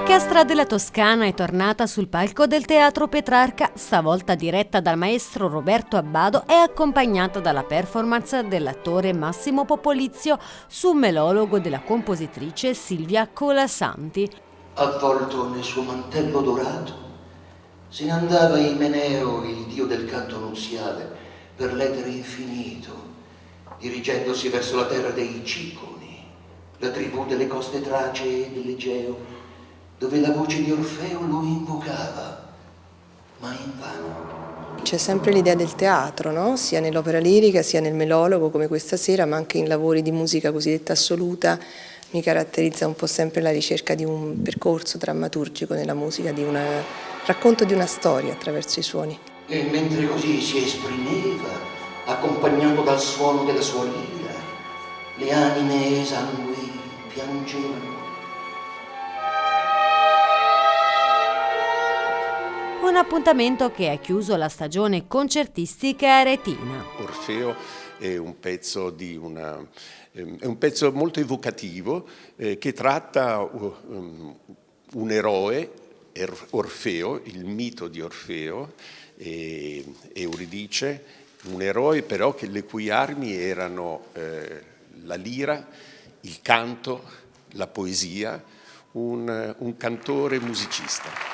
L'Orchestra della Toscana è tornata sul palco del Teatro Petrarca, stavolta diretta dal maestro Roberto Abbado e accompagnata dalla performance dell'attore Massimo Popolizio su un melologo della compositrice Silvia Colasanti. Avvolto nel suo mantello dorato, se ne andava Imeneo, il dio del canto nuziale, per l'etere infinito, dirigendosi verso la terra dei Ciconi, la tribù delle coste tracee e dell'Egeo, dove la voce di Orfeo lo invocava, ma invano. C'è sempre l'idea del teatro, no? sia nell'opera lirica sia nel melologo come questa sera, ma anche in lavori di musica cosiddetta assoluta. Mi caratterizza un po' sempre la ricerca di un percorso drammaturgico nella musica, di un racconto di una storia attraverso i suoni. E mentre così si esprimeva, accompagnato dal suono della sua lira, le anime esangui piangevano un appuntamento che ha chiuso la stagione concertistica aretina. Orfeo è un pezzo, una, ehm, è un pezzo molto evocativo eh, che tratta um, un eroe, Orfeo, il mito di Orfeo, e Euridice, un eroe però che, le cui armi erano eh, la lira, il canto, la poesia, un, un cantore musicista.